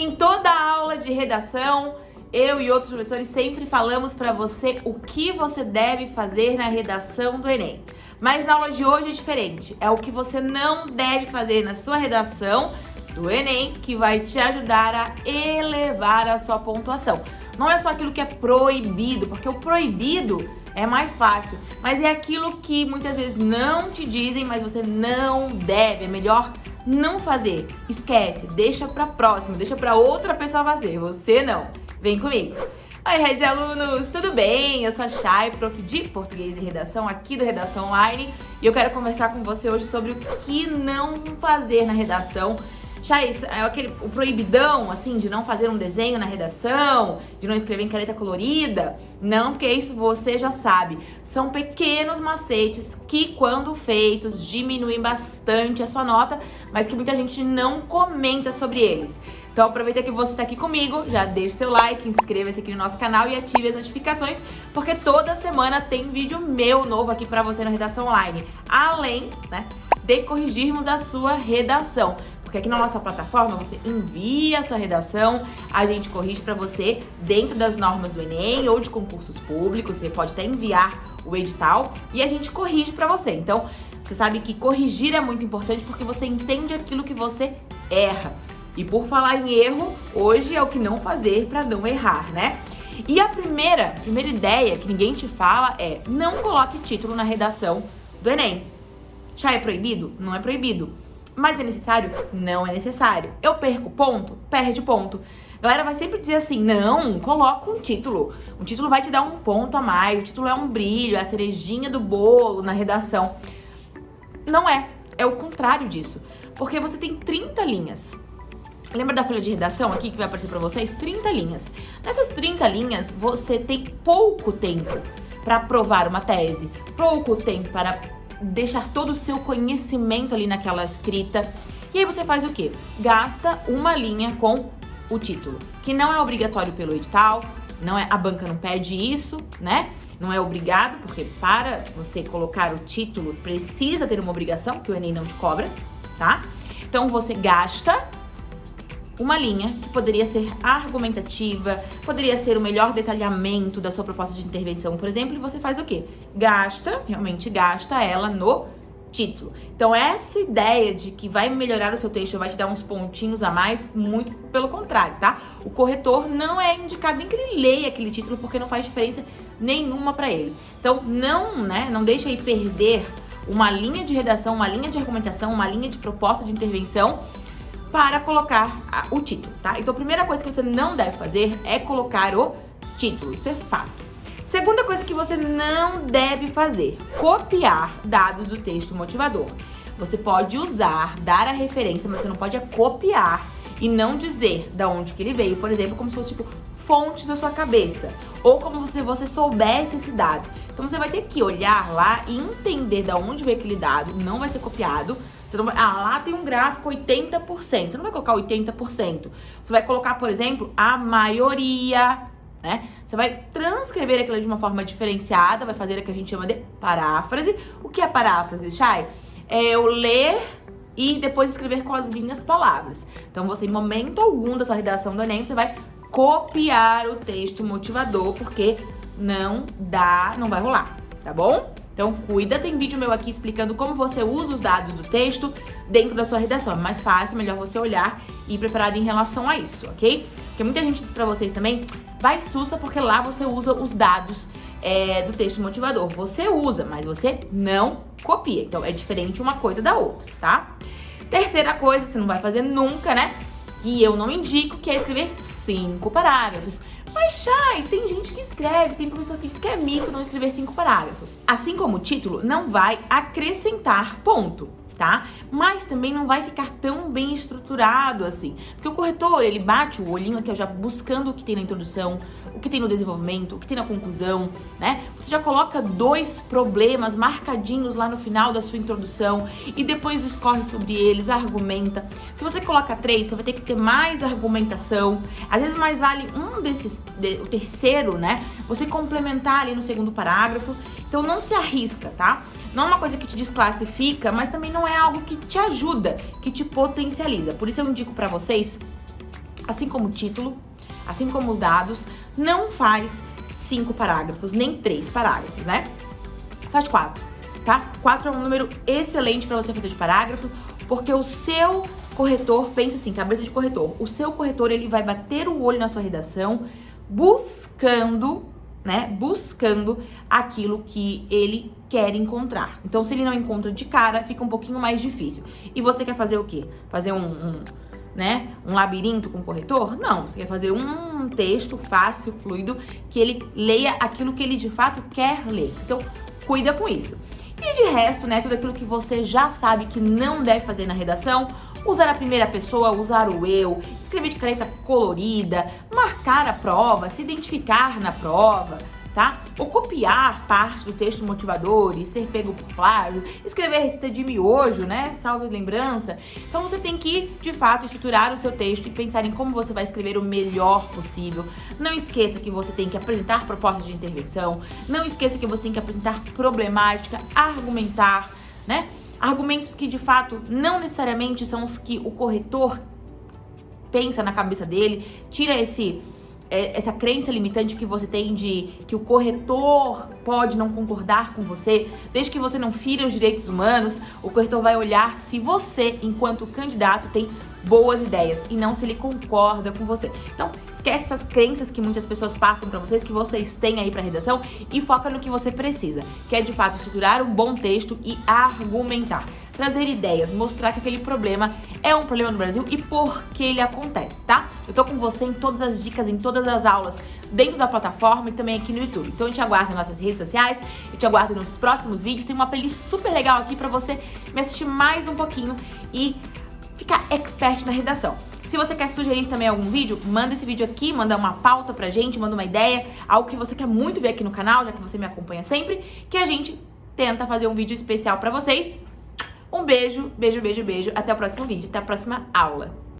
Em toda aula de redação, eu e outros professores sempre falamos para você o que você deve fazer na redação do Enem. Mas na aula de hoje é diferente. É o que você não deve fazer na sua redação do Enem que vai te ajudar a elevar a sua pontuação. Não é só aquilo que é proibido, porque o proibido é mais fácil, mas é aquilo que muitas vezes não te dizem, mas você não deve. É melhor não fazer. Esquece, deixa pra próxima, deixa pra outra pessoa fazer, você não. Vem comigo. Oi, Red Alunos, tudo bem? Eu sou a Chay, prof de Português e Redação aqui do Redação Online e eu quero conversar com você hoje sobre o que não fazer na redação Chais, é aquele, o proibidão, assim, de não fazer um desenho na redação, de não escrever em caneta colorida. Não, porque isso você já sabe. São pequenos macetes que, quando feitos, diminuem bastante a sua nota, mas que muita gente não comenta sobre eles. Então aproveita que você está aqui comigo, já deixe seu like, inscreva-se aqui no nosso canal e ative as notificações, porque toda semana tem vídeo meu novo aqui para você na Redação Online. Além, né, de corrigirmos a sua redação. Porque aqui na nossa plataforma você envia a sua redação, a gente corrige para você dentro das normas do Enem ou de concursos públicos, você pode até enviar o edital e a gente corrige para você. Então, você sabe que corrigir é muito importante porque você entende aquilo que você erra. E por falar em erro, hoje é o que não fazer para não errar, né? E a primeira, primeira ideia que ninguém te fala é não coloque título na redação do Enem. Já é proibido? Não é proibido. Mas é necessário? Não é necessário. Eu perco ponto? Perde ponto. A galera vai sempre dizer assim, não, coloca um título. O título vai te dar um ponto a mais, o título é um brilho, é a cerejinha do bolo na redação. Não é, é o contrário disso. Porque você tem 30 linhas. Lembra da folha de redação aqui que vai aparecer para vocês? 30 linhas. Nessas 30 linhas, você tem pouco tempo para aprovar uma tese, pouco tempo para deixar todo o seu conhecimento ali naquela escrita. E aí você faz o quê? Gasta uma linha com o título, que não é obrigatório pelo edital, não é a banca não pede isso, né? Não é obrigado, porque para você colocar o título precisa ter uma obrigação que o ENEM não te cobra, tá? Então você gasta uma linha que poderia ser argumentativa, poderia ser o melhor detalhamento da sua proposta de intervenção, por exemplo, e você faz o quê? Gasta, realmente gasta ela no título. Então, essa ideia de que vai melhorar o seu texto, vai te dar uns pontinhos a mais, muito pelo contrário, tá? O corretor não é indicado nem que ele leia aquele título, porque não faz diferença nenhuma para ele. Então, não, né, não deixa aí perder uma linha de redação, uma linha de argumentação, uma linha de proposta de intervenção para colocar o título, tá? Então a primeira coisa que você não deve fazer é colocar o título, isso é fato. Segunda coisa que você não deve fazer, copiar dados do texto motivador. Você pode usar, dar a referência, mas você não pode copiar e não dizer da onde que ele veio, por exemplo, como se fosse tipo fontes da sua cabeça, ou como se você soubesse esse dado. Então você vai ter que olhar lá e entender da onde veio aquele dado, não vai ser copiado, você não vai, ah, lá tem um gráfico 80%. Você não vai colocar 80%. Você vai colocar, por exemplo, a maioria, né? Você vai transcrever aquilo de uma forma diferenciada, vai fazer o que a gente chama de paráfrase. O que é paráfrase, Chay? É eu ler e depois escrever com as minhas palavras. Então, você, em momento algum da sua redação do Enem, você vai copiar o texto motivador, porque não dá, não vai rolar, tá bom? Então cuida, tem vídeo meu aqui explicando como você usa os dados do texto dentro da sua redação. É mais fácil, melhor você olhar e ir preparado em relação a isso, ok? Porque muita gente diz pra vocês também, vai sussa porque lá você usa os dados é, do texto motivador. Você usa, mas você não copia. Então é diferente uma coisa da outra, tá? Terceira coisa, você não vai fazer nunca, né? Que eu não indico, que é escrever cinco parágrafos. Mas, Chay, tem gente que escreve, tem professor que diz que é mito não escrever cinco parágrafos. Assim como o título, não vai acrescentar ponto tá? Mas também não vai ficar tão bem estruturado assim. Porque o corretor, ele bate o olhinho aqui, ó, já buscando o que tem na introdução, o que tem no desenvolvimento, o que tem na conclusão, né? Você já coloca dois problemas marcadinhos lá no final da sua introdução e depois discorre sobre eles, argumenta. Se você coloca três, você vai ter que ter mais argumentação. Às vezes mais vale um desses, de, o terceiro, né? Você complementar ali no segundo parágrafo. Então não se arrisca, tá? Não é uma coisa que te desclassifica, mas também não é algo que te ajuda, que te potencializa. Por isso eu indico para vocês assim como o título, assim como os dados, não faz cinco parágrafos, nem três parágrafos, né? Faz quatro, tá? Quatro é um número excelente para você fazer de parágrafo, porque o seu corretor, pensa assim, cabeça de corretor, o seu corretor ele vai bater o olho na sua redação buscando, né, buscando aquilo que ele quer encontrar. Então, se ele não encontra de cara, fica um pouquinho mais difícil. E você quer fazer o quê? Fazer um, um né, um labirinto com corretor? Não, você quer fazer um texto fácil, fluido, que ele leia aquilo que ele de fato quer ler. Então, cuida com isso. E de resto, né, tudo aquilo que você já sabe que não deve fazer na redação, usar a primeira pessoa, usar o eu, escrever de caneta colorida, marcar a prova, se identificar na prova, tá? Ou copiar parte do texto motivador e ser pego por plágio, escrever receita de miojo, né? Salve lembrança. Então você tem que, de fato, estruturar o seu texto e pensar em como você vai escrever o melhor possível. Não esqueça que você tem que apresentar propostas de intervenção, não esqueça que você tem que apresentar problemática, argumentar, né? Argumentos que de fato não necessariamente são os que o corretor pensa na cabeça dele, tira esse é, essa crença limitante que você tem de que o corretor pode não concordar com você, desde que você não fira os direitos humanos, o corretor vai olhar se você, enquanto candidato, tem boas ideias e não se ele concorda com você. Então, esquece essas crenças que muitas pessoas passam para vocês, que vocês têm aí para redação e foca no que você precisa, que é de fato estruturar um bom texto e argumentar trazer ideias, mostrar que aquele problema é um problema no Brasil e por que ele acontece, tá? Eu tô com você em todas as dicas, em todas as aulas, dentro da plataforma e também aqui no YouTube. Então eu te aguardo nas nossas redes sociais, eu te aguardo nos próximos vídeos. Tem uma playlist super legal aqui pra você me assistir mais um pouquinho e ficar expert na redação. Se você quer sugerir também algum vídeo, manda esse vídeo aqui, manda uma pauta pra gente, manda uma ideia, algo que você quer muito ver aqui no canal, já que você me acompanha sempre, que a gente tenta fazer um vídeo especial pra vocês. Um beijo, beijo, beijo, beijo. Até o próximo vídeo, até a próxima aula.